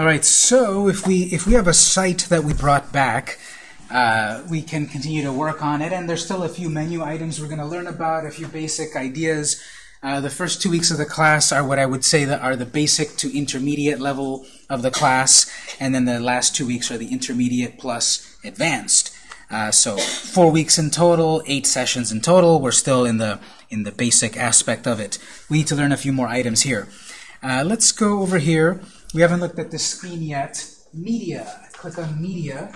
All right, so if we if we have a site that we brought back, uh, we can continue to work on it, and there's still a few menu items we're going to learn about, a few basic ideas. Uh, the first two weeks of the class are what I would say that are the basic to intermediate level of the class, and then the last two weeks are the intermediate plus advanced. Uh, so four weeks in total, eight sessions in total. We're still in the in the basic aspect of it. We need to learn a few more items here. Uh, let's go over here. We haven't looked at the screen yet. Media. Click on Media.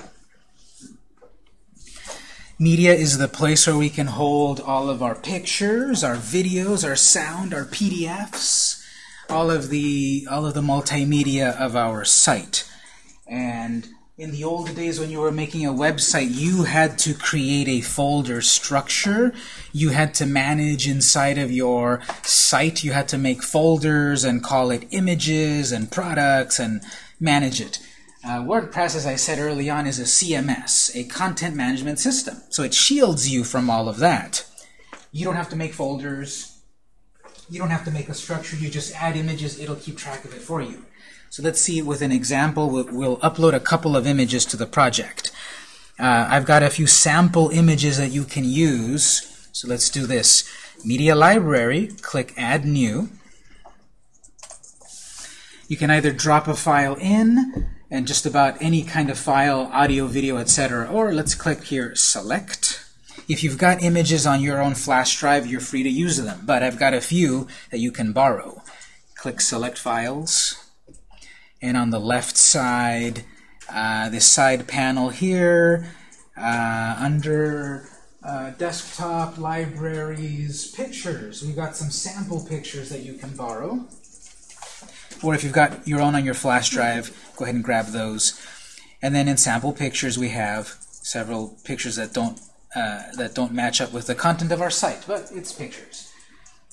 Media is the place where we can hold all of our pictures, our videos, our sound, our PDFs, all of the all of the multimedia of our site. And in the old days when you were making a website, you had to create a folder structure. You had to manage inside of your site. You had to make folders and call it images and products and manage it. Uh, WordPress, as I said early on, is a CMS, a content management system. So it shields you from all of that. You don't have to make folders. You don't have to make a structure. You just add images. It'll keep track of it for you. So let's see with an example. We'll, we'll upload a couple of images to the project. Uh, I've got a few sample images that you can use. So let's do this. Media Library, click Add New. You can either drop a file in, and just about any kind of file, audio, video, etc. Or let's click here, Select. If you've got images on your own flash drive, you're free to use them. But I've got a few that you can borrow. Click Select Files and on the left side, uh, this side panel here, uh, under uh, desktop, libraries, pictures. We've got some sample pictures that you can borrow. Or if you've got your own on your flash drive, go ahead and grab those. And then in sample pictures, we have several pictures that don't uh, that don't match up with the content of our site, but it's pictures.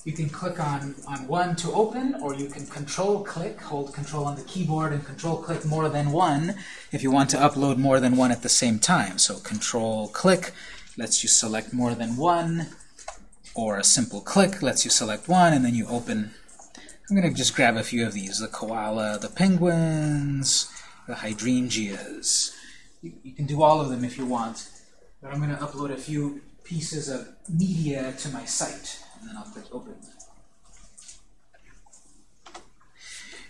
You can click on, on one to open, or you can control click, hold control on the keyboard and control click more than one if you want to upload more than one at the same time. So control click lets you select more than one, or a simple click lets you select one, and then you open. I'm going to just grab a few of these, the koala, the penguins, the hydrangeas. You, you can do all of them if you want, but I'm going to upload a few pieces of media to my site and then I'll click open.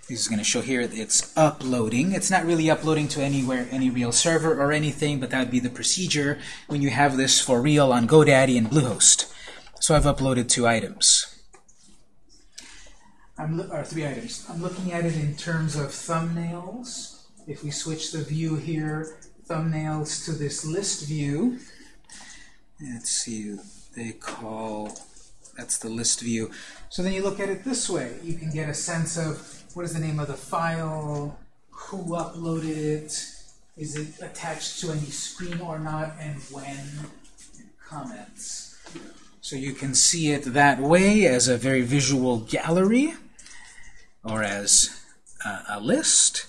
This is going to show here that it's uploading. It's not really uploading to anywhere, any real server or anything, but that would be the procedure when you have this for real on GoDaddy and Bluehost. So I've uploaded two items. I'm or three items. I'm looking at it in terms of thumbnails. If we switch the view here, thumbnails to this list view, let's see, they call that's the list view. So then you look at it this way. You can get a sense of what is the name of the file, who uploaded it, is it attached to any screen or not, and when, and comments. So you can see it that way as a very visual gallery or as uh, a list.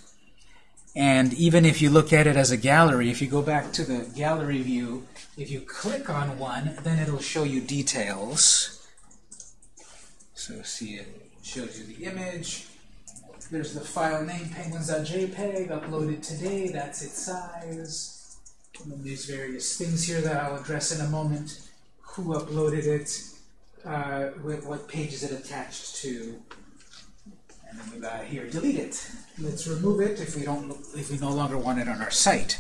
And even if you look at it as a gallery, if you go back to the gallery view, if you click on one, then it'll show you details. So see it shows you the image. There's the file name, penguins.jpg, uploaded today, that's its size. And then there's various things here that I'll address in a moment. Who uploaded it, uh, with what page is it attached to, and then we've got here, delete it. Let's remove it if we don't if we no longer want it on our site.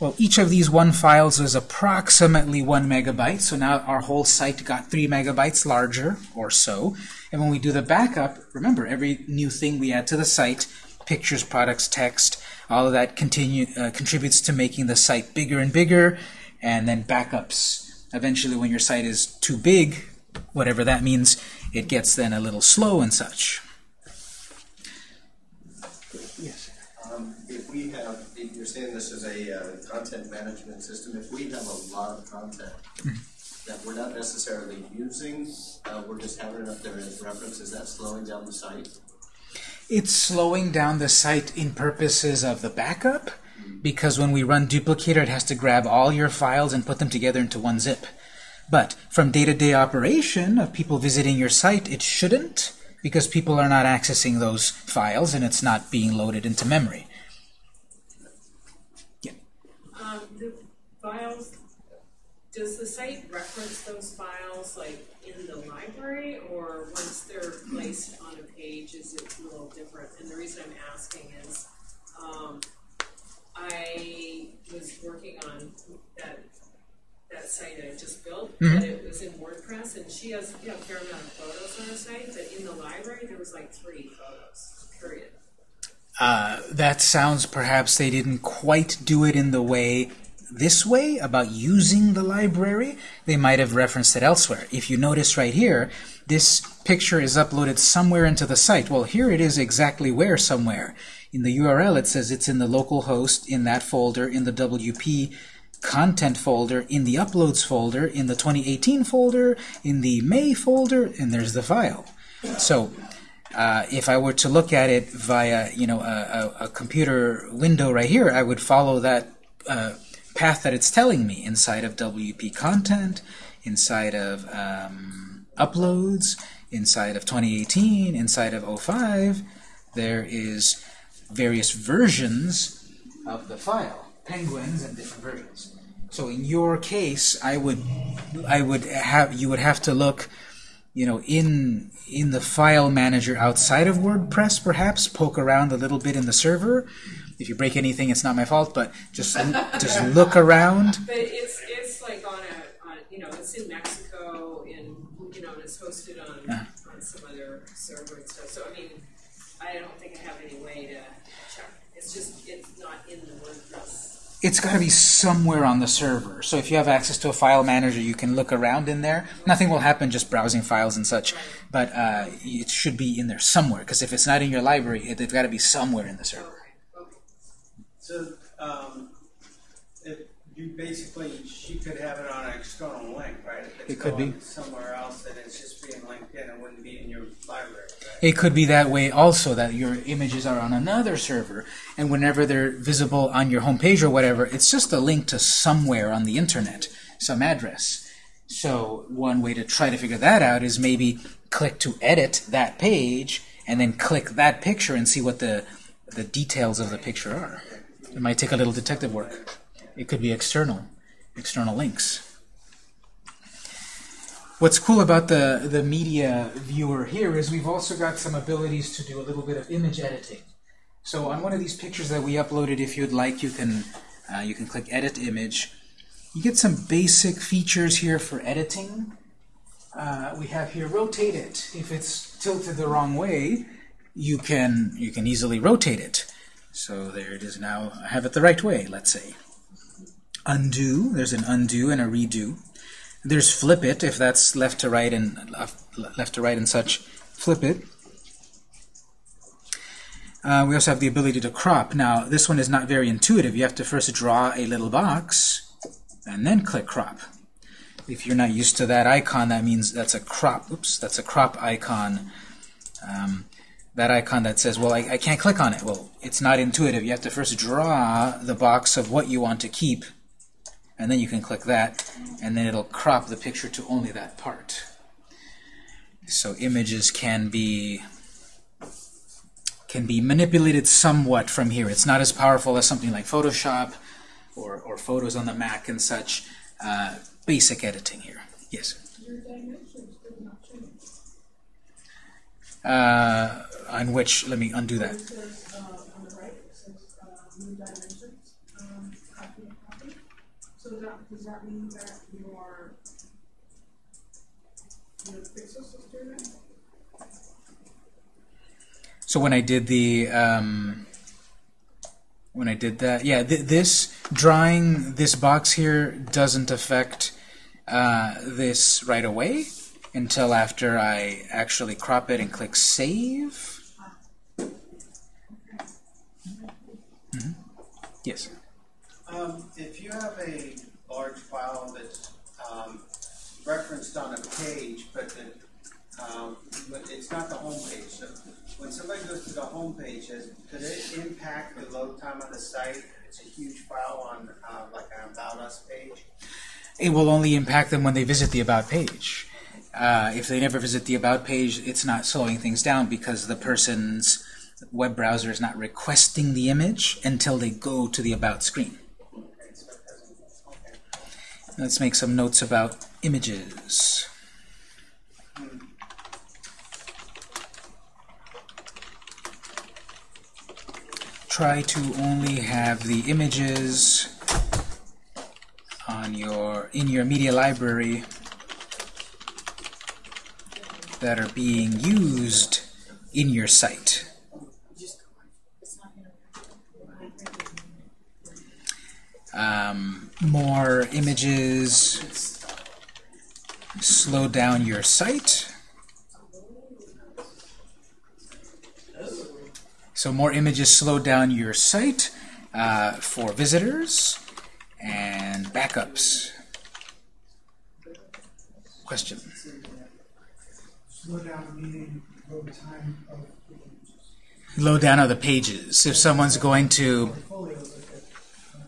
Well, each of these one files is approximately one megabyte, so now our whole site got three megabytes larger or so. And when we do the backup, remember, every new thing we add to the site, pictures, products, text, all of that continue, uh, contributes to making the site bigger and bigger, and then backups. Eventually, when your site is too big, whatever that means, it gets then a little slow and such. you're saying this is a uh, content management system. If we have a lot of content that we're not necessarily using, uh, we're just having it up there as reference, is that slowing down the site? It's slowing down the site in purposes of the backup, because when we run duplicator, it has to grab all your files and put them together into one zip. But from day-to-day -day operation of people visiting your site, it shouldn't. because people are not accessing those files and it's not being loaded into memory. Um, the files, does the site reference those files like in the library or once they're placed on a page, is it a little different? And the reason I'm asking is, um, I was working on that, that site I just built, and it was in WordPress, and she has, you know, a fair amount of photos on her site, but in the library, there was like three photos, period. Uh, that sounds perhaps they didn't quite do it in the way this way about using the library. They might have referenced it elsewhere. If you notice right here, this picture is uploaded somewhere into the site. Well, here it is exactly where somewhere. In the URL, it says it's in the local host, in that folder, in the WP content folder, in the uploads folder, in the 2018 folder, in the May folder, and there's the file. So uh, if I were to look at it via, you know, a, a, a computer window right here, I would follow that uh, path that it's telling me inside of WP content, inside of um, uploads, inside of 2018, inside of 05. There is various versions of the file, penguins and different versions. So in your case, I would, I would have, you would have to look you know, in in the file manager outside of WordPress, perhaps poke around a little bit in the server. If you break anything, it's not my fault, but just just look around. But it's it's like on a on, you know it's in Mexico and you know and it's hosted on Yeah. on some other server and stuff. So I mean, I don't think I have any way to check. It's just it's not in the WordPress. It's got to be somewhere on the server. So if you have access to a file manager, you can look around in there. Nothing will happen just browsing files and such, but uh, it should be in there somewhere. Because if it's not in your library, it, it's got to be somewhere in the server. So, um, you basically, she could have it on an external link, right? If it's It could be. going Somewhere else and it's just being linked in, it wouldn't be in your library, right? It could be that way also, that your images are on another server, and whenever they're visible on your home page or whatever, it's just a link to somewhere on the internet, some address. So one way to try to figure that out is maybe click to edit that page, and then click that picture and see what the, the details of the picture are. It might take a little detective work. It could be external, external links. What's cool about the, the media viewer here is we've also got some abilities to do a little bit of image editing. So on one of these pictures that we uploaded, if you'd like, you can uh, you can click Edit Image. You get some basic features here for editing. Uh, we have here Rotate It. If it's tilted the wrong way, you can you can easily rotate it. So there it is now. I have it the right way, let's say. Undo. There's an undo and a redo. There's flip it if that's left to right and uh, left to right and such. Flip it. Uh, we also have the ability to crop. Now, this one is not very intuitive. You have to first draw a little box and then click crop. If you're not used to that icon, that means that's a crop. Oops, that's a crop icon. Um, that icon that says, well, I, I can't click on it. Well, it's not intuitive. You have to first draw the box of what you want to keep, and then you can click that, and then it'll crop the picture to only that part. So images can be can be manipulated somewhat from here. It's not as powerful as something like Photoshop or, or photos on the Mac and such. Uh, basic editing here. Yes. Your dimensions did not change. Uh, on which, let me undo that. So when I did the um, when I did that, yeah, th this drawing this box here doesn't affect uh, this right away until after I actually crop it and click save. Yes. Um, if you have a large file that's, um, referenced on a page, but the, um, but it's not the home page, so when somebody goes to the home page, does, could it impact the load time of the site? If It's a huge file on, uh, like an About Us page. It will only impact them when they visit the About page. uh, if they never visit the About page, it's not slowing things down because the person's web browser is not requesting the image until they go to the About screen. Let's make some notes about images. Try to only have the images on your in your media library that are being used in your site. Um, more images slow down your site. So more images slow down your site uh, for visitors and backups. Question? Slow down meaning load time of the images. Low down of the pages. If someone's going to Portfolios look at, uh,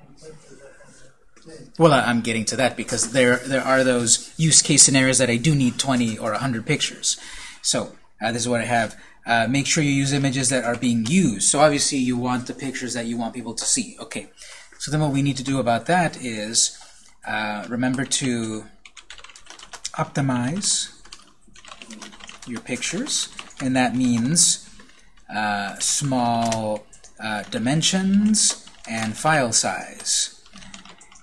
um, like the, the thing. Well, I'm getting to that because there there are those use case scenarios that I do need 20 or 100 pictures. So uh, this is what I have. Uh, make sure you use images that are being used. So obviously you want the pictures that you want people to see. Okay. So then what we need to do about that is uh, remember to optimize your pictures, and that means uh, small uh, dimensions and file size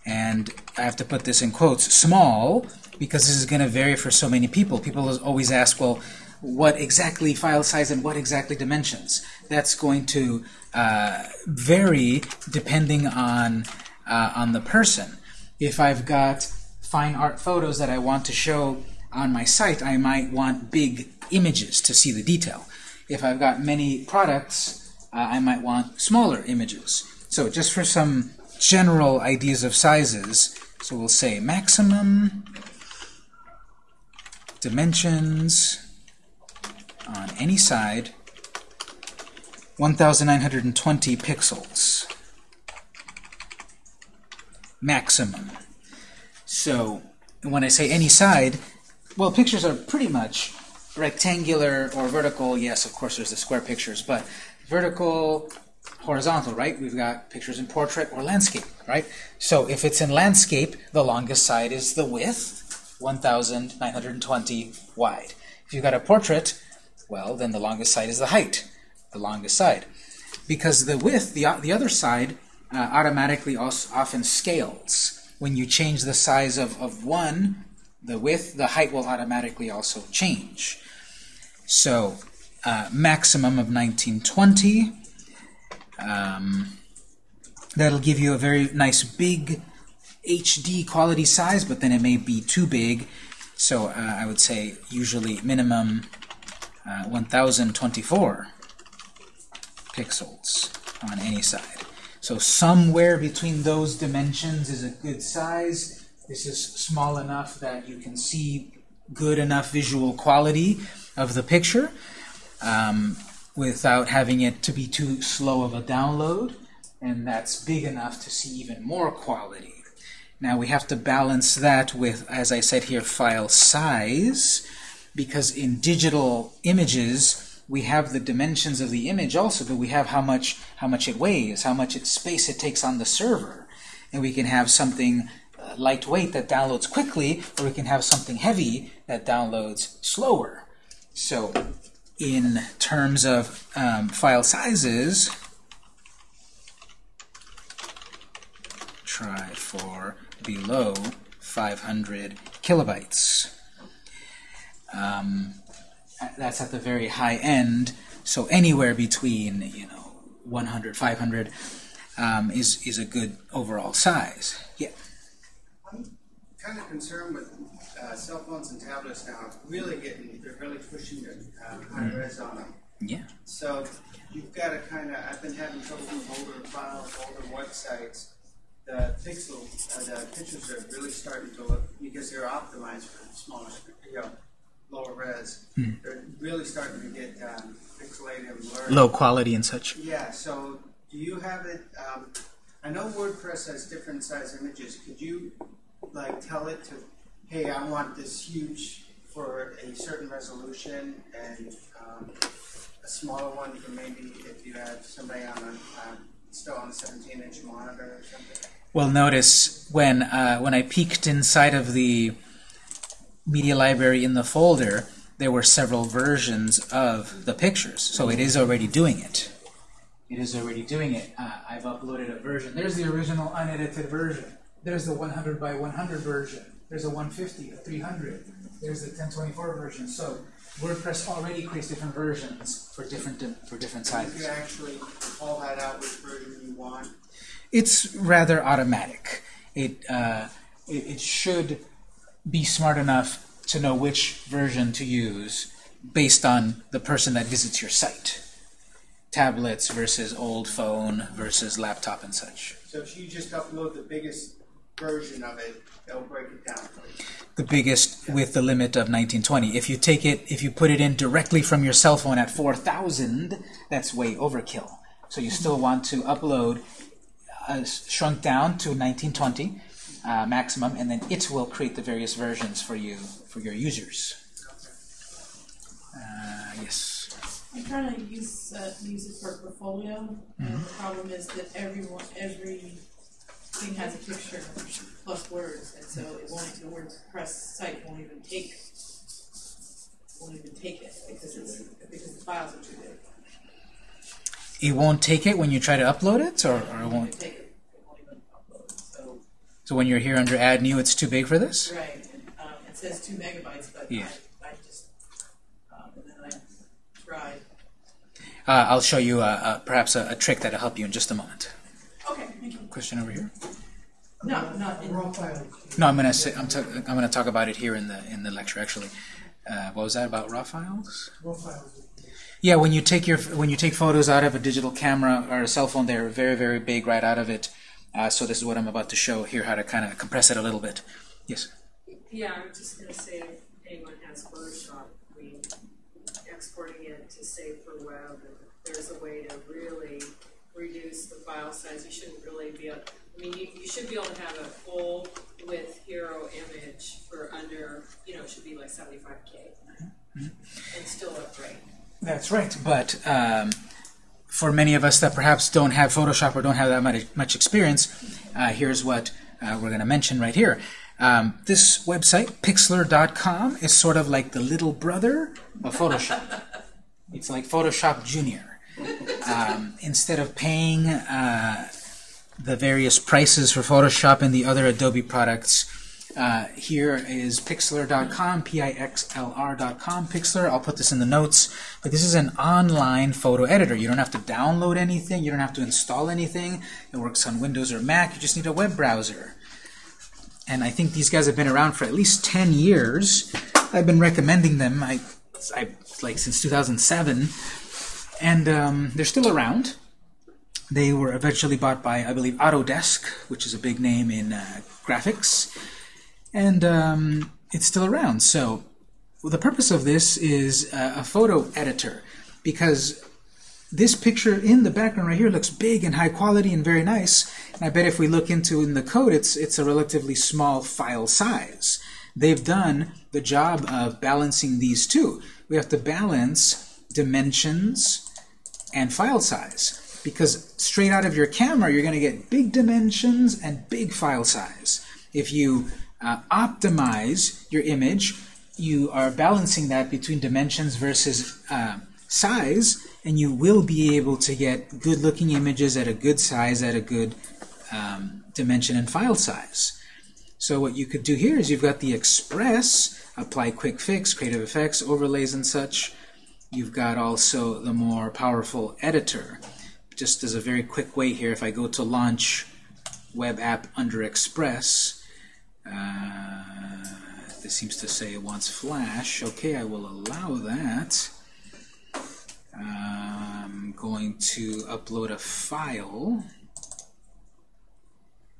and I have to put this in quotes, small, because this is going to vary for so many people. People always ask, well, what exactly file size and what exactly dimensions? That's going to uh, vary depending on, uh, on the person. If I've got fine art photos that I want to show on my site, I might want big images to see the detail. If I've got many products, uh, I might want smaller images. So just for some general ideas of sizes, so we'll say maximum dimensions on any side 1920 pixels. Maximum. So when I say any side well pictures are pretty much rectangular or vertical. Yes of course there's the square pictures but vertical horizontal, right? We've got pictures in portrait or landscape, right? So if it's in landscape, the longest side is the width, 1,920 wide. If you've got a portrait, well, then the longest side is the height, the longest side. Because the width, the, the other side, uh, automatically also often scales. When you change the size of, of one, the width, the height will automatically also change. So uh, maximum of 1920. Um, that'll give you a very nice big HD quality size, but then it may be too big. So uh, I would say usually minimum uh, 1024 pixels on any side. So somewhere between those dimensions is a good size. This is small enough that you can see good enough visual quality of the picture um, without having it to be too slow of a download. And that's big enough to see even more quality. Now we have to balance that with, as I said here, file size, because in digital images we have the dimensions of the image also, but we have how much how much it weighs, how much space it takes on the server, and we can have something uh, lightweight that downloads quickly, or we can have something heavy that downloads slower. So, in terms of um, file sizes, try for below 500 kilobytes. Um, that's at the very high end, so anywhere between you know 100, 500 um, is is a good overall size. Yeah. I'm kind of concerned with uh, cell phones and tablets now, really getting, they're really pushing the uh, high res on them. Yeah. So you've got to kind of, I've been having trouble with older files, older websites. The pixel, uh, the pictures are really starting to look, because they're optimized for smaller, you know, lower res. They're really starting to get um, pixelated and blurry. Low quality and such. Yeah, so do you have it, um, I know WordPress has different size images. Could you like tell it to, hey, I want this huge for a certain resolution and, um, a smaller one for maybe if you have somebody on a, um, still on a seventeen inch monitor or something? Well, notice when uh, when I peeked inside of the media library in the folder, there were several versions of the pictures. So it is already doing it. It is already doing it. Uh, I've uploaded a version. There's the original unedited version. There's the 100 by 100 version. There's a 150, a 300. There's the 1024 version. So WordPress already creates different versions for different for different If sizes. you actually call that out which version you want, It's rather automatic. It, uh, it it should be smart enough to know which version to use based on the person that visits your site. Tablets versus old phone versus laptop and such. so if you just upload the biggest version of it, they'll break it down for you. The biggest with the limit of 1920. If you take it, if you put it in directly from your cell phone at 4,000, that's way overkill. So you still want to upload uh, shrunk down to 1920 uh, maximum, and then it will create the various versions for you, for your users. Uh, yes. I'm trying to use, uh, use it for a portfolio, and the problem is that everyone, every thing has a picture plus words, and so it won't, the WordPress site won't even take, won't even take it, because it's, because the files are too big. It won't take it when you try to upload it, or, or it won't. won't it, it won't even upload, so, So when you're here under Add New, it's too big for this. right, um, it says two megabytes, but Yeah. I, I just, um, and then I tried. Uh, I'll show you uh, uh, perhaps a, a trick that'll help you in just a moment. Okay, thank you. Question over here. No, not in. No, I'm gonna say I'm, ta- I'm gonna talk about it here in the in the lecture actually. Uh, what was that about raw files? Raw files. Yeah, when you take your when you take photos out of a digital camera or a cell phone, they're very very big right out of it. Uh, so this is what I'm about to show here, how to kind of compress it a little bit. Yes. Yeah, I'm just gonna say, if anyone has Photoshop, I mean, exporting it to save for web, there's a way to really reduce the file size, you shouldn't really be, able- I mean, you, you should be able to have a full width hero image for under, you know, it should be like seventy-five K. And still look great. That's right. But um, for many of us that perhaps don't have Photoshop or don't have that much, much experience, uh, here's what uh, we're going to mention right here. Um, this website, Pixlr.com, is sort of like the little brother of Photoshop. it's like Photoshop Junior. Um, instead of paying uh, the various prices for Photoshop and the other Adobe products, uh, here is Pixlr.com, P-I-X-L-R.com, Pixlr. I'll put this in the notes. But this is an online photo editor. You don't have to download anything. You don't have to install anything. It works on Windows or Mac. You just need a web browser. And I think these guys have been around for at least 10 years. I've been recommending them I, I, like since 2007. And um, they're still around. They were eventually bought by, I believe, Autodesk, which is a big name in uh, graphics and um, it's still around. So well, the purpose of this is uh, a photo editor because this picture in the background right here looks big and high quality and very nice. And I bet if we look into in the code, it's it's a relatively small file size. They've done the job of balancing these two. We have to balance dimensions and file size because straight out of your camera you're going to get big dimensions and big file size. If you uh, optimize your image, you are balancing that between dimensions versus uh, size, and you will be able to get good-looking images at a good size, at a good um, dimension and file size. So what you could do here is you've got the Express, apply quick fix, creative effects, overlays and such. You've got also the more powerful editor. Just as a very quick way here, if I go to launch web app under Express, uh, this seems to say it wants Flash. Okay, I will allow that. I'm going to upload a file.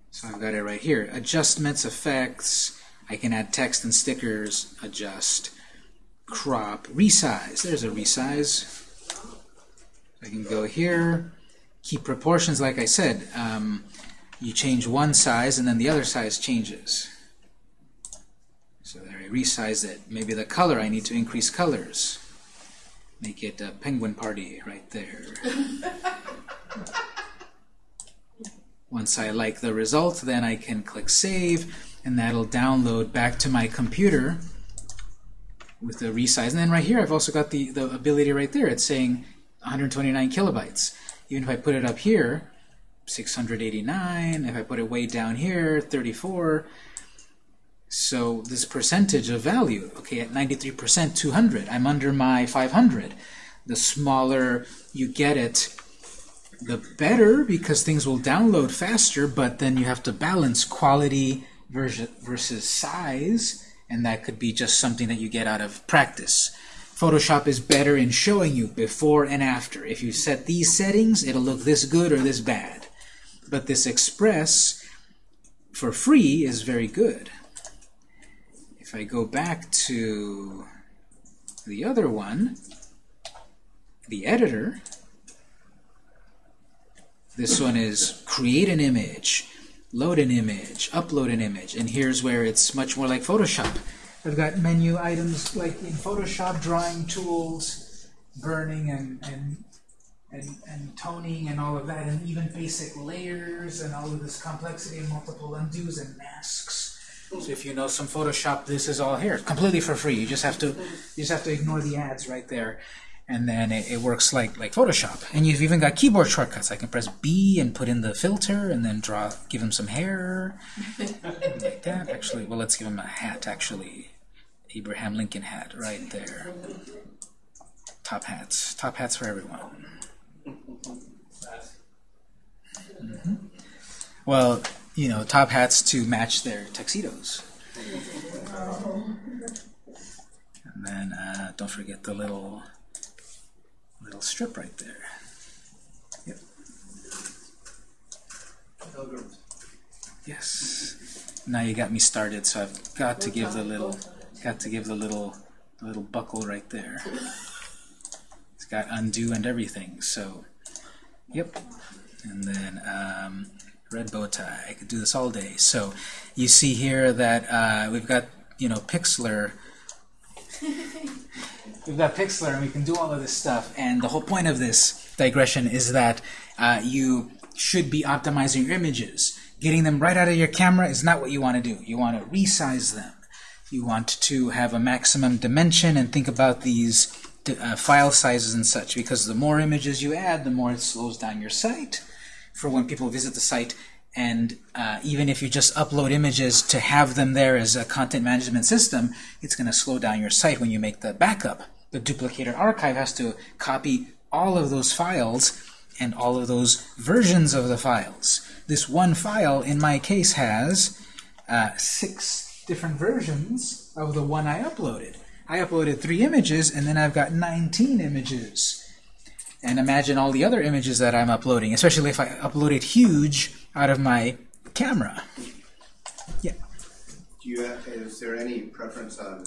So I've got it right here. Adjustments, effects. I can add text and stickers. Adjust. Crop. Resize. There's a resize. I can go here. Keep proportions, like I said. Um, you change one size and then the other size changes. So there I resize it. Maybe the color, I need to increase colors. Make it a penguin party right there. Once I like the result, then I can click Save, and that'll download back to my computer with the resize. And then right here, I've also got the, the ability right there. It's saying 129 kilobytes. Even if I put it up here, 689. If I put it way down here, 34. So this percentage of value, okay, at 93%, 200. I'm under my 500. The smaller you get it, the better because things will download faster, but then you have to balance quality versus, versus size, and that could be just something that you get out of practice. Photoshop is better in showing you before and after. If you set these settings, it'll look this good or this bad. But this Express, for free, is very good. If I go back to the other one, the editor, this one is create an image, load an image, upload an image, and here's where it's much more like Photoshop. I've got menu items like in Photoshop, drawing tools, burning and, and, and, and toning and all of that, and even basic layers and all of this complexity and multiple undos and masks. So if you know some Photoshop, this is all here, completely for free. You just have to you just have to ignore the ads right there, and then it, it works like like Photoshop. And you've even got keyboard shortcuts. I can press B and put in the filter, and then draw, give him some hair, like that. Actually, well, let's give him a hat. Actually, Abraham Lincoln hat right there. Top hats, top hats for everyone. Mhm. Well, you know, top hats to match their tuxedos. And then uh, don't forget the little little strip right there. Yep. Yes. Now you got me started, so I've got to give the little got to give the little little buckle right there. It's got undo and everything. So, yep. And then um, red bow tie. I could do this all day. So you see here that uh, we've got you know Pixlr. We've got Pixlr, and we can do all of this stuff. And the whole point of this digression is that uh, you should be optimizing your images. Getting them right out of your camera is not what you want to do. You want to resize them. You want to have a maximum dimension and think about these uh, file sizes and such because the more images you add, the more it slows down your site for when people visit the site. And uh, even if you just upload images to have them there as a content management system, it's going to slow down your site when you make the backup. The duplicator archive has to copy all of those files and all of those versions of the files. This one file, in my case, has uh, six different versions of the one I uploaded. I uploaded three images, and then I've got 19 images. And imagine all the other images that I'm uploading, especially if I upload it huge out of my camera. Yeah. Do you have, is there any preference on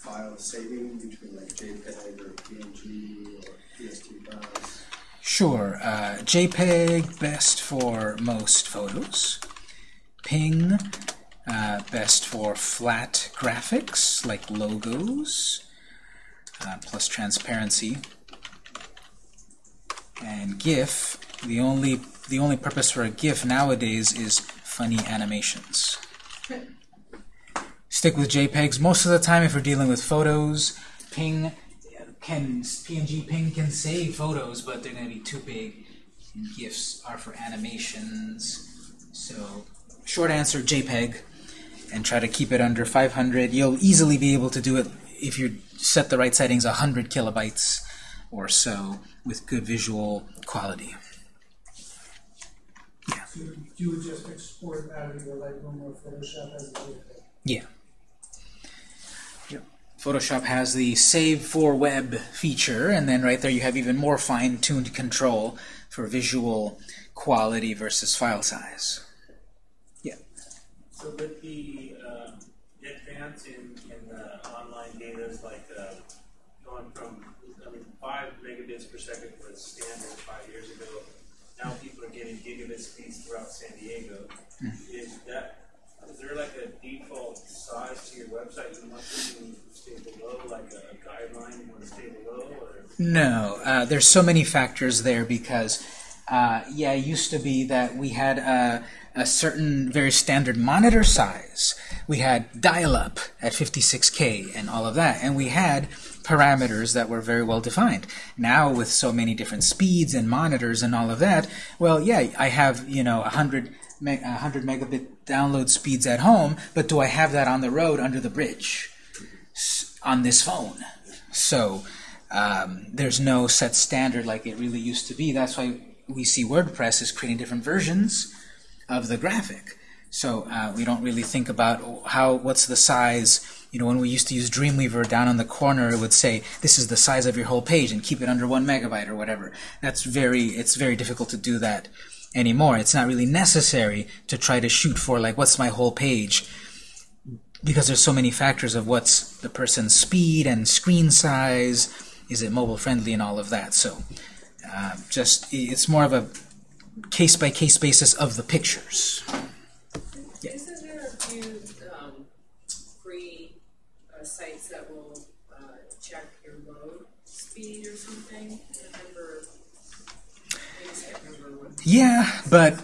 file saving between like JPEG or PNG or PSD files? Sure. Uh, JPEG, best for most photos. Ping, uh, best for flat graphics like logos, uh, plus transparency. And GIF, the only the only purpose for a GIF nowadays is funny animations. Stick with JPEGs most of the time if we're dealing with photos. Ping can PNG Ping can save photos, but they're going to be too big. And GIFs are for animations. So, short answer: JPEG, and try to keep it under 500. You'll easily be able to do it if you set the right settings, 100 kilobytes or so, with good visual quality. So you would just export out of your Lightroom or Photoshop as a JPEG? Yeah. Photoshop has the Save for Web feature, and then right there you have even more fine-tuned control for visual quality versus file size. Yeah? So with the uh, advance in, in the online data is like uh, going from, I mean, five megabits per second was standard five years ago. Now people are getting gigabit speeds throughout San Diego. Is that there like a default size to your website you want to stay below, like a guideline you want to stay below, or? No, uh, there's so many factors there because, uh, yeah, it used to be that we had a, a certain very standard monitor size. We had dial-up at 56K and all of that, and we had parameters that were very well defined. Now, with so many different speeds and monitors and all of that, well, yeah, I have, you know, 100, me 100 megabit download speeds at home, but do I have that on the road under the bridge on this phone? So, um, there's no set standard like it really used to be. That's why we see WordPress is creating different versions of the graphic. So uh, we don't really think about how what's the size. You know, when we used to use Dreamweaver, down on the corner it would say this is the size of your whole page and keep it under one megabyte or whatever. That's very it's very difficult to do that anymore. It's not really necessary to try to shoot for like what's my whole page because there's so many factors of what's the person's speed and screen size, is it mobile friendly and all of that. So uh, just it's more of a case by case basis of the pictures. Yeah. Isn't there a few, um, free, uh, sites that will, uh, check your load speed or something? I remember, I just can't remember what. Yeah, but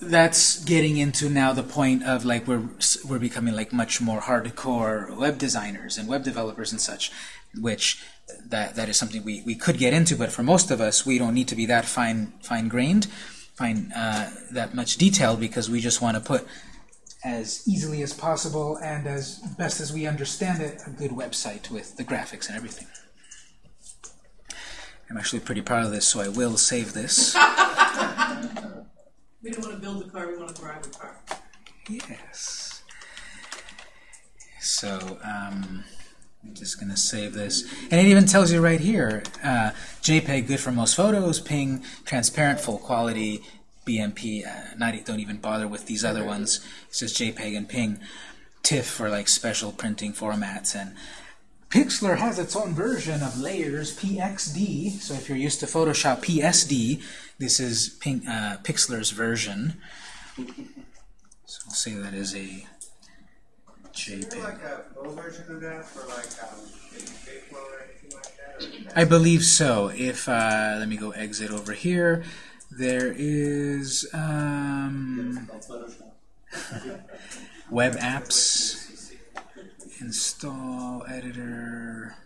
that's getting into now the point of like we're we're becoming like much more hardcore web designers and web developers and such, which that that is something we, we could get into, but for most of us we don't need to be that fine fine grained, fine uh, that much detail because we just want to put as easily as possible and as best as we understand it a good website with the graphics and everything. I'm actually pretty proud of this, so I will save this. We don't wanna build a car, we wanna drive a car. Yes. So, um, I'm just going to save this. And it even tells you right here, uh, JPEG good for most photos, PNG transparent, full quality, BMP, uh, not don't even bother with these other ones. It says JPEG and PNG. TIFF for like special printing formats and Pixlr has its own version of layers, PXD. So if you're used to Photoshop PSD, this is Ping, uh, Pixlr's version. So we'll say that is a Is JPEG. like a full version of that for like, um, or anything like that? or is that- I believe so. If uh, let me go exit over here, there is um, web apps, install editor,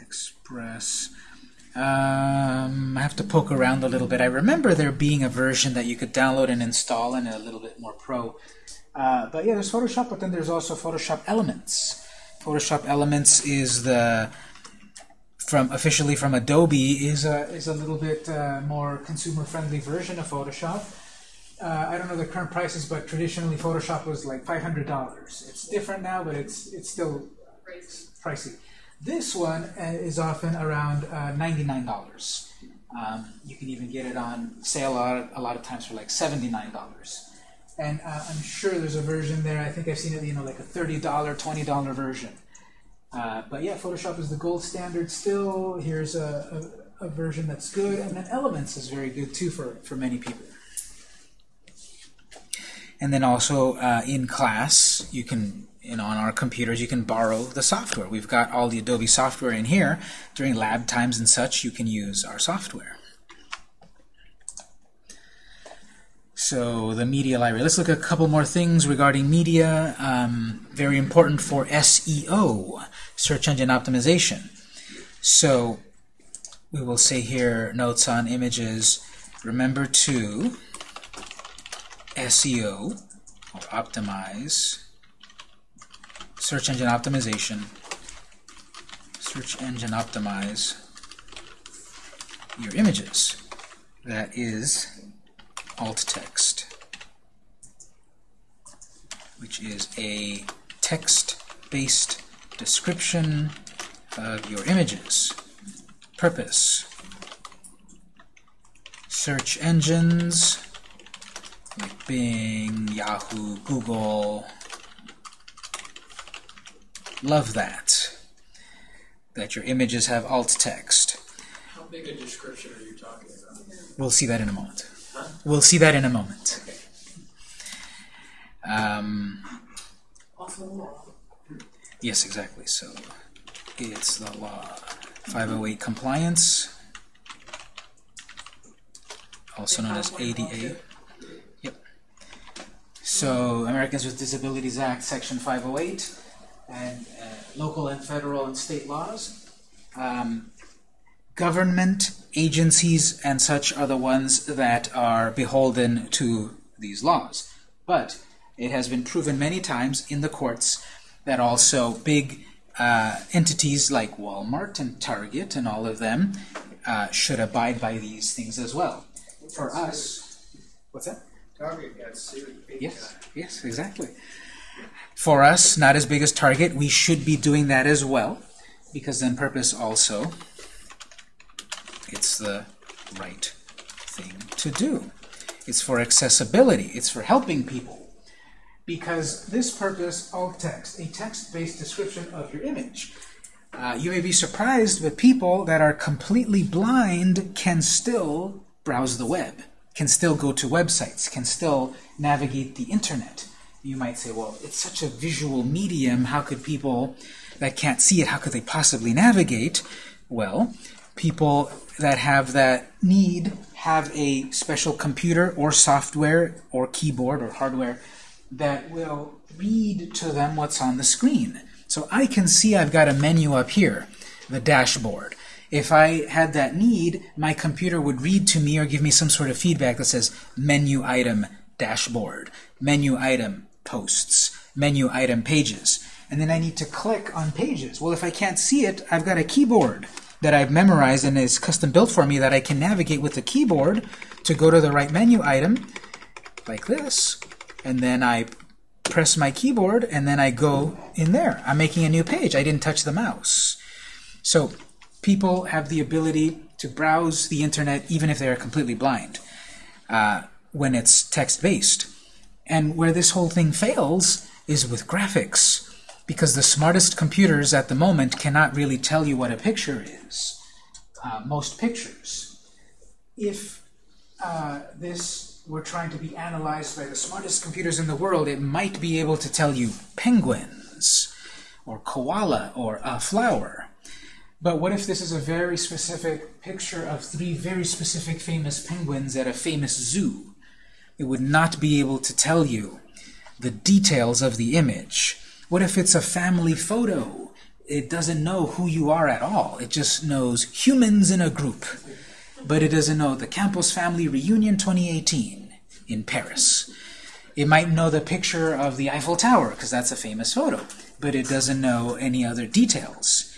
Express. Um, I have to poke around a little bit. I remember there being a version that you could download and install and a little bit more pro. Uh, but yeah, there's Photoshop, but then there's also Photoshop Elements. Photoshop Elements is the from officially from Adobe is a is a little bit uh, more consumer friendly version of Photoshop. Uh, I don't know the current prices, but traditionally Photoshop was like five hundred dollars. It's different now, but it's it's still pricey. This one uh, is often around uh, ninety-nine dollars. Um, you can even get it on sale a lot, a lot of times for like seventy-nine dollars. And uh, I'm sure there's a version there. I think I've seen it, you know, like a thirty-dollar, twenty-dollar version. Uh, but yeah, Photoshop is the gold standard still. Here's a, a, a version that's good, and then Elements is very good too for for many people. And then also uh, in class, you can, know, on our computers, you can borrow the software. We've got all the Adobe software in here. During lab times and such, you can use our software. So the media library. Let's look at a couple more things regarding media. Um, very important for SEO, search engine optimization. So we will say here notes on images. Remember to SEO or optimize search engine optimization search engine optimize your images. That is alt text which is a text based description of your images. Purpose. Search engines like Bing, Yahoo, Google. Love that. That your images have alt text. How big a description are you talking about? We'll see that in a moment. We'll see that in a moment. Um. Yes, exactly. So it's the law. 508 compliance, also known as ADA. So Americans with Disabilities Act, Section 508, and uh, local and federal and state laws. Um, government agencies and such are the ones that are beholden to these laws. But it has been proven many times in the courts that also big uh, entities like Walmart and Target and all of them uh, should abide by these things as well. For us, what's that? Target got sued Yes, time. yes, exactly. For us, not as big as Target, we should be doing that as well, because then purpose also, it's the right thing to do. It's for accessibility. It's for helping people. Because this purpose, alt text, a text-based description of your image. Uh, you may be surprised, but people that are completely blind can still browse the web, can still go to websites, can still navigate the internet. You might say, well, it's such a visual medium, how could people that can't see it, how could they possibly navigate? Well, people that have that need have a special computer or software or keyboard or hardware that will read to them what's on the screen. So I can see I've got a menu up here, the dashboard. If I had that need, my computer would read to me or give me some sort of feedback that says menu item dashboard, menu item posts, menu item pages. And then I need to click on pages. Well, if I can't see it, I've got a keyboard that I've memorized and is custom built for me that I can navigate with the keyboard to go to the right menu item, like this, and then I press my keyboard and then I go in there. I'm making a new page. I didn't touch the mouse. So people have the ability to browse the internet even if they are completely blind uh, when it's text-based. And where this whole thing fails is with graphics because the smartest computers at the moment cannot really tell you what a picture is. Uh, most pictures. If uh, this were trying to be analyzed by the smartest computers in the world, it might be able to tell you penguins, or koala, or a flower. But what if this is a very specific picture of three very specific famous penguins at a famous zoo? It would not be able to tell you the details of the image. What if it's a family photo? It doesn't know who you are at all. It just knows humans in a group. But it doesn't know the Campos Family Reunion 2018 in Paris. It might know the picture of the Eiffel Tower, because that's a famous photo, but it doesn't know any other details.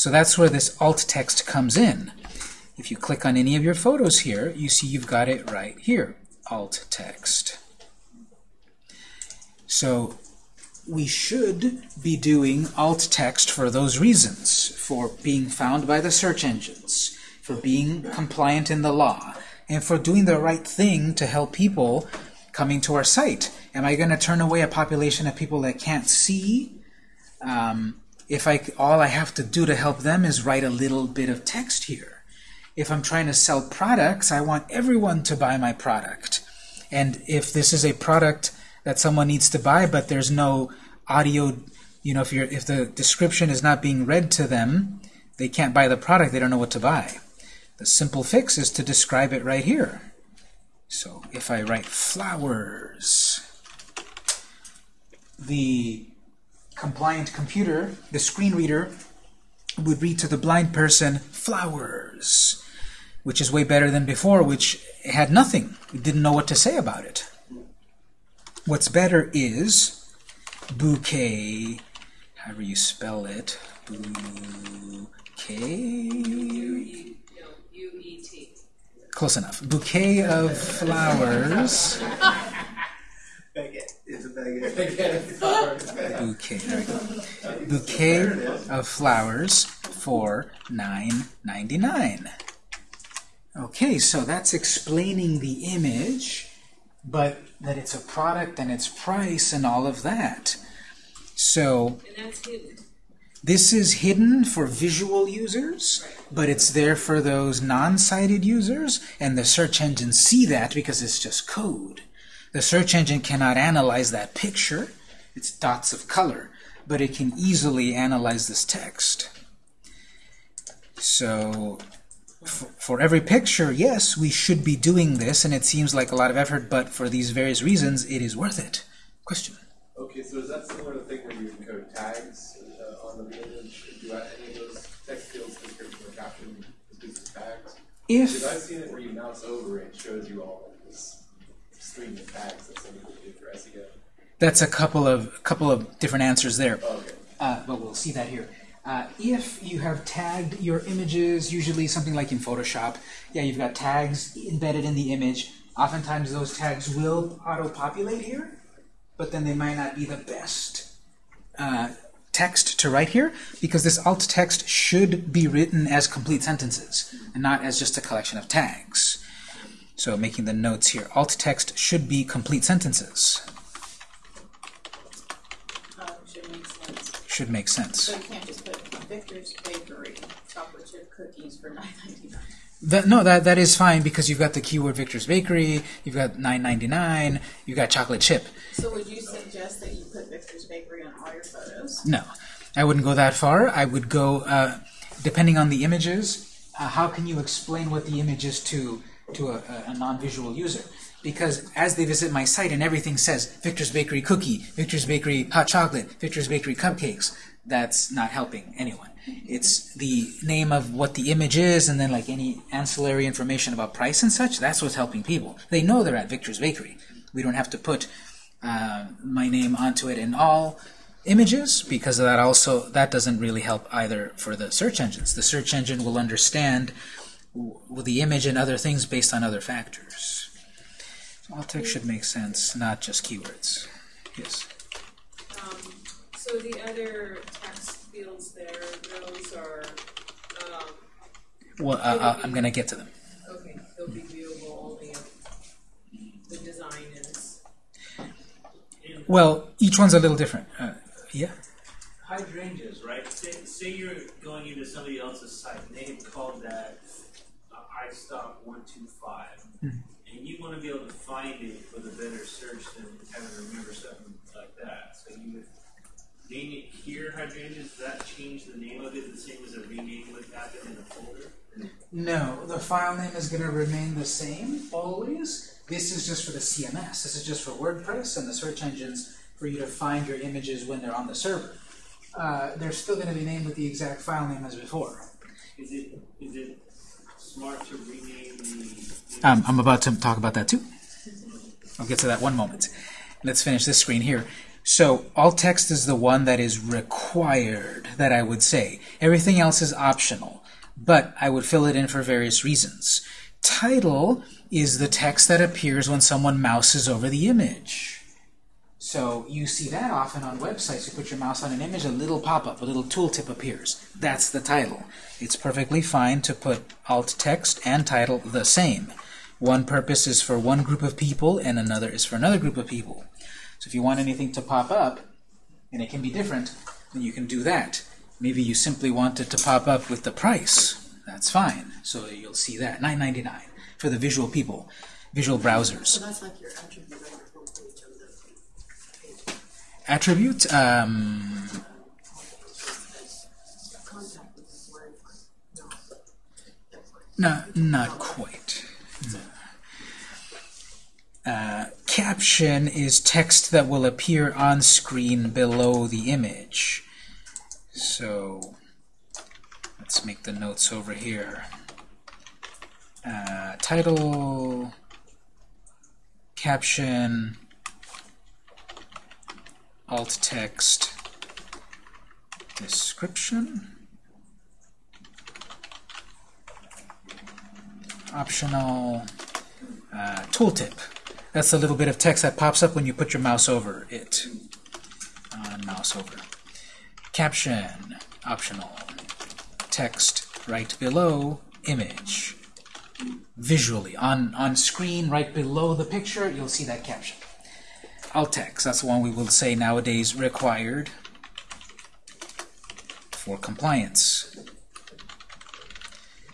So that's where this alt text comes in. If you click on any of your photos here, you see you've got it right here, alt text. So we should be doing alt text for those reasons, for being found by the search engines, for being compliant in the law, and for doing the right thing to help people coming to our site. Am I going to turn away a population of people that can't see? Um, if I, all I have to do to help them is write a little bit of text here. If I'm trying to sell products, I want everyone to buy my product. And if this is a product that someone needs to buy, but there's no audio, you know, if, you're, if the description is not being read to them, they can't buy the product, they don't know what to buy. The simple fix is to describe it right here. So if I write flowers, the compliant computer, the screen reader, would read to the blind person flowers, which is way better than before, which had nothing. Didn't know what to say about it. What's better is bouquet, however you spell it, bouquet, E close enough. Bouquet of flowers, Baguette. It's a baguette. bouquet, there we go. Bouquet of flowers for $9.99. Okay, so that's explaining the image, but that it's a product and its price and all of that. So And that's hidden. this is hidden for visual users, but it's there for those non-sighted users, and the search engines see that because it's just code. The search engine cannot analyze that picture. It's dots of color, but it can easily analyze this text. So for every picture, yes, we should be doing this, and it seems like a lot of effort, but for these various reasons, it is worth it. Question? Okay, so is that similar to the thing where you encode tags uh, on the image? Do any of those text fields caption is used as tags? Because I've seen it where you mouse over it shows you all of this stream of that some people do for SEO. that's a couple of couple of different answers there. Okay. uh, but we'll see that here. Uh, if you have tagged your images, usually something like in Photoshop, yeah, you've got tags embedded in the image. Oftentimes those tags will auto-populate here, but then they might not be the best uh, text to write here, because this alt text should be written as complete sentences, and not as just a collection of tags. So making the notes here, alt text should be complete sentences. Uh, should make sense. Should make sense. So you can't just put Victor's Bakery chocolate chip cookies for nine ninety nine. That, no, that that is fine because you've got the keyword Victor's Bakery, you've got 9.99, you've got chocolate chip. So would you suggest that you put Victor's Bakery on all your photos? No, I wouldn't go that far. I would go, uh, depending on the images, uh, how can you explain what the image is to to a, a, non-visual user? Because as they visit my site and everything says Victor's Bakery cookie, Victor's Bakery hot chocolate, Victor's Bakery cupcakes, that's not helping anyone. It's the name of what the image is, and then like any ancillary information about price and such. That's what's helping people. They know they're at Victor's Bakery. We don't have to put uh, my name onto it in all images because that also that doesn't really help either for the search engines. The search engine will understand w- the image and other things based on other factors. Alt text should make sense, not just keywords. Yes. Um, so the other text fields there, those are, um, Well, uh, uh, I'm gonna get to them. okay, they'll be viewable only if the design is. Well, each one's a little different. Uh, yeah. hydrangeas, right? Say, say you're going into somebody else's site and they had called that one two five, and you want to be able to find it with a better search than having to remember something like that. So you would name it here hydrangeas. Does that change the name of it the same as a rename would happen in a folder? No, the file name is going to remain the same always. This is just for the CMS. This is just for WordPress and the search engines for you to find your images when they're on the server. Uh, they're still going to be named with the exact file name as before. Is it is it smart to rename the? Um, I'm about to talk about that too. I'll get to that one moment. Let's finish this screen here. So alt text is the one that is required, that I would say. Everything else is optional, but I would fill it in for various reasons. Title is the text that appears when someone mouses over the image. So you see that often on websites. You put your mouse on an image, a little pop-up, a little tooltip appears. That's the title. It's perfectly fine to put alt text and title the same. One purpose is for one group of people and another is for another group of people. So if you want anything to pop up, and it can be different, then you can do that. Maybe you simply want it to pop up with the price. That's fine. So you'll see that. $9.99 for the visual people, visual browsers. So that's like your attribute on your homepage of the page. Attribute, um. No, not quite. No. Uh, caption is text that will appear on screen below the image. So let's make the notes over here. Uh, title, caption, alt text, description. optional uh, tooltip. That's a little bit of text that pops up when you put your mouse over it. Uh, mouse over. Caption, optional. Text right below image. Visually, on, on screen right below the picture, you'll see that caption. Alt text, that's the one we will say nowadays required for compliance.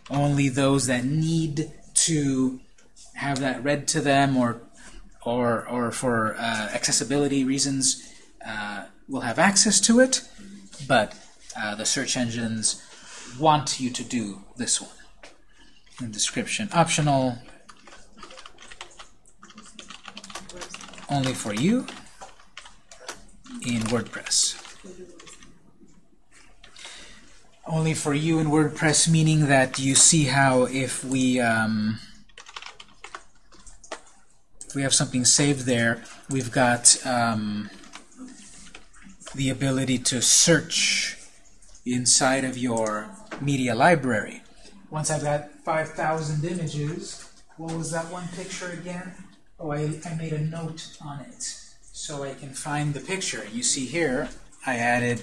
Only those that need to have that read to them or or or for uh, accessibility reasons uh, will have access to it, but uh, the search engines want you to do this one. And description optional, only for you in WordPress. Only for you in WordPress, meaning that you see how if we um, if we have something saved there, we've got um, the ability to search inside of your media library. Once I've got 5,000 images, what was that one picture again? Oh, I, I made a note on it so I can find the picture. You see here, I added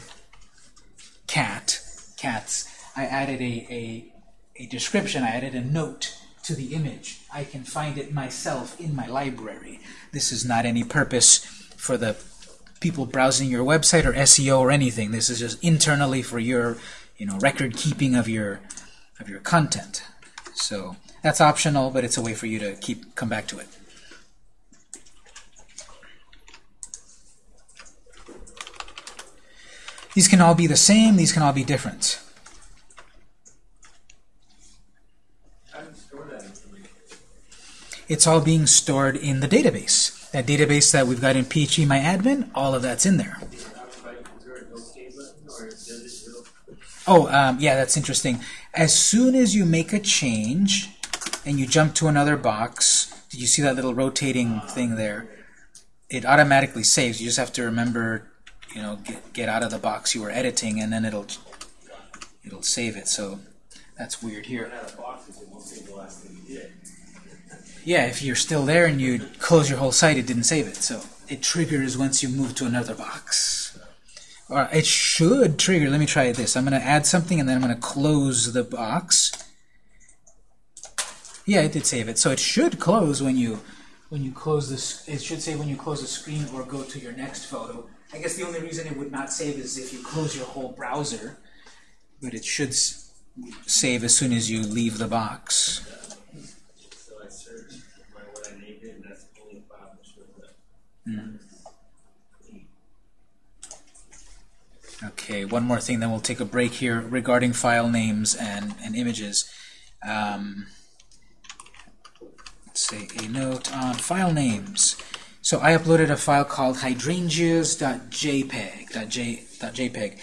cat, cats. I added a, a, a description, I added a note to the image. I can find it myself in my library. This is not any purpose for the people browsing your website or SEO or anything. This is just internally for your, you know, record keeping of your of your content. So that's optional, but it's a way for you to keep come back to it. These can all be the same, these can all be different. It's all being stored in the database. That database that we've got in phpMyAdmin, all of that's in there. Oh, um, yeah, that's interesting. As soon as you make a change and you jump to another box, did you see that little rotating thing there? It automatically saves. You just have to remember, you know, get, get out of the box you were editing, and then it'll it'll save it. So that's weird here. Yeah, if you're still there and you close your whole site, it didn't save it. So it triggers once you move to another box. Or it should trigger. Let me try this. I'm going to add something and then I'm going to close the box. Yeah, it did save it. So it should close when you when you close this. It should say when you close the screen or go to your next photo. I guess the only reason it would not save is if you close your whole browser. But it should save as soon as you leave the box. Mm. Okay, one more thing, then we'll take a break here regarding file names and, and images. Um, let's say a note on file names. So I uploaded a file called hydrangeas.jpg.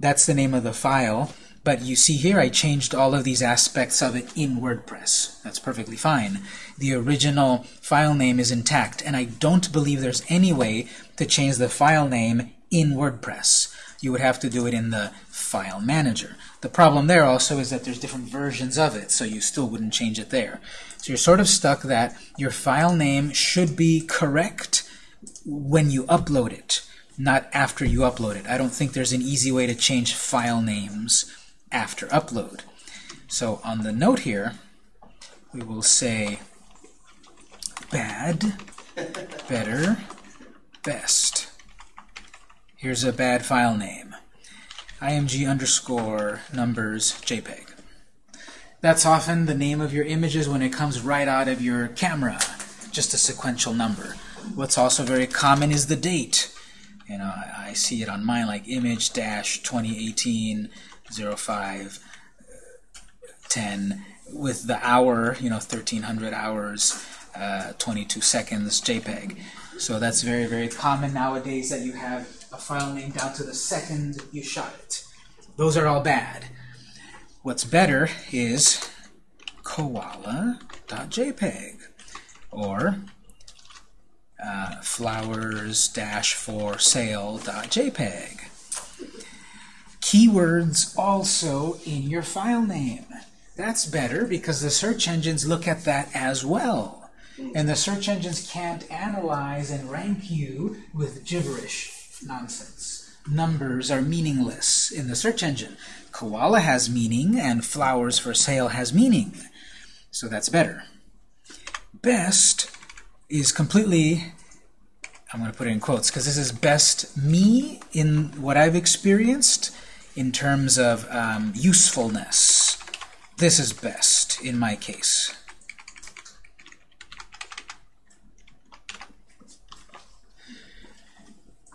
That's the name of the file. But you see here I changed all of these aspects of it in WordPress. That's perfectly fine. The original file name is intact, and I don't believe there's any way to change the file name in WordPress. You would have to do it in the file manager. The problem there also is that there's different versions of it, so you still wouldn't change it there. So you're sort of stuck that your file name should be correct when you upload it, not after you upload it. I don't think there's an easy way to change file names after upload. So on the note here, we will say bad, better, best. Here's a bad file name. img underscore numbers JPEG. That's often the name of your images when it comes right out of your camera, just a sequential number. What's also very common is the date. You know, I, see it on mine like image dash 2018 05 10 with the hour, you know, 1300 hours, uh, 22 seconds JPEG. So that's very, very common nowadays that you have a file name down to the second you shot it. Those are all bad. What's better is koala.jpg or uh, flowers-for-sale.jpg. Keywords also in your file name. That's better because the search engines look at that as well. And the search engines can't analyze and rank you with gibberish nonsense. Numbers are meaningless in the search engine. Koala has meaning and flowers for sale has meaning. So that's better. Best is completely, I'm going to put it in quotes because this is best me in what I've experienced in terms of um, usefulness. This is best in my case.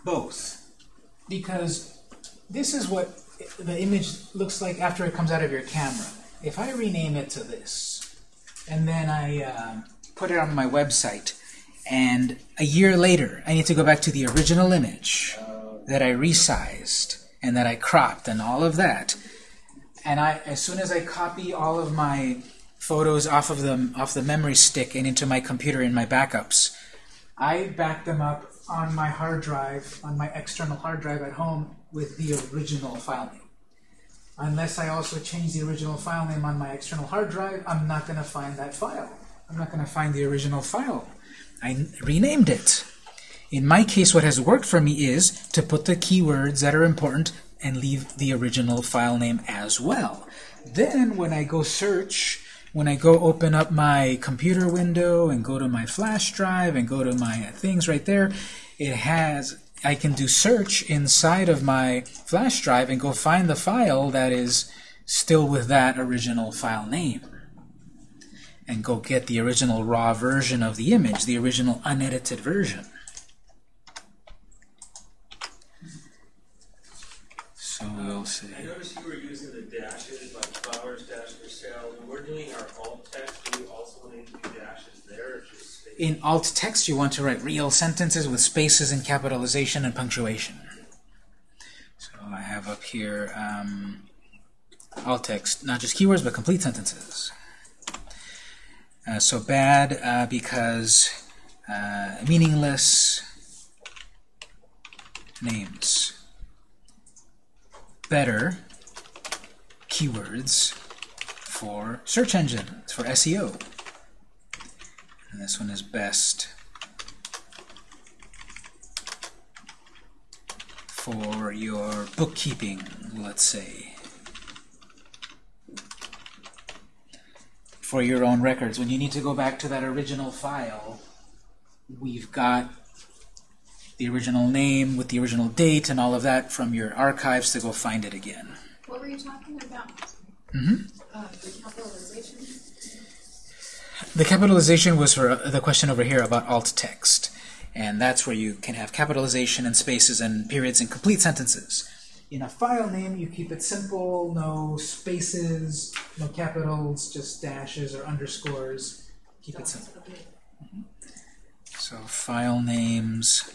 Both. because this is what the image looks like after it comes out of your camera. If I rename it to this, and then I uh, put it on my website, and a year later I need to go back to the original image that I resized and that I cropped and all of that, and I, as soon as I copy all of my photos off of the off the memory stick and into my computer in my backups, I back them up on my hard drive, on my external hard drive at home with the original file name. Unless I also change the original file name on my external hard drive, I'm not going to find that file. I'm not going to find the original file. I renamed it. In my case, what has worked for me is to put the keywords that are important and leave the original file name as well. Then when I go search, when I go open up my computer window and go to my flash drive and go to my things right there, it has I can do search inside of my flash drive and go find the file that is still with that original file name and go get the original raw version of the image, the original unedited version. So we'll see. I noticed you were using the dashes, like flowers dash for sale. When we're doing our alt text, do we also need to do dashes there, or just space? In alt text, you want to write real sentences with spaces and capitalization and punctuation. So I have up here um, alt text, not just keywords, but complete sentences. Uh, so bad uh, because uh, meaningless names. Better keywords for search engines, for SEO. And this one is best for your bookkeeping, let's say. For your own records. When you need to go back to that original file, we've got the original name with the original date and all of that from your archives to go find it again. What were you talking about? Mm-hmm. Uh, the capitalization? The capitalization was for uh, the question over here about alt text. And that's where you can have capitalization and spaces and periods and complete sentences. In a file name, you keep it simple, no spaces, no capitals, just dashes or underscores. Keep it simple. So file names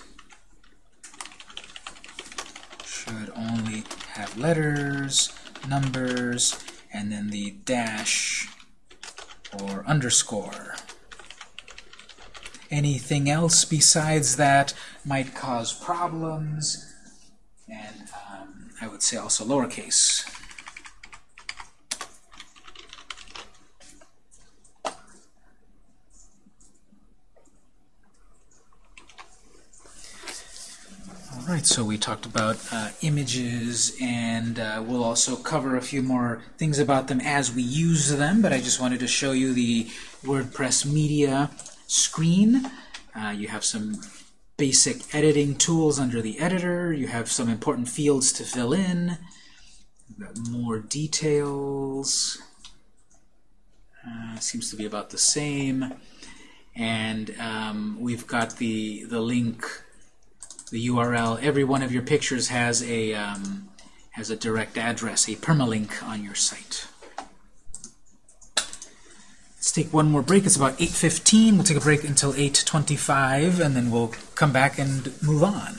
should only have letters, numbers, and then the dash or underscore. Anything else besides that might cause problems, and um, I would say also lowercase. Alright, so we talked about uh, images, and uh, we'll also cover a few more things about them as we use them, but I just wanted to show you the WordPress Media screen. Uh, you have some basic editing tools under the editor. You have some important fields to fill in. More details. Uh, seems to be about the same. And um, we've got the, the link the URL. Every one of your pictures has a um, has a direct address, a permalink on your site. Let's take one more break. It's about 8.15. We'll take a break until 8.25, and then we'll come back and move on.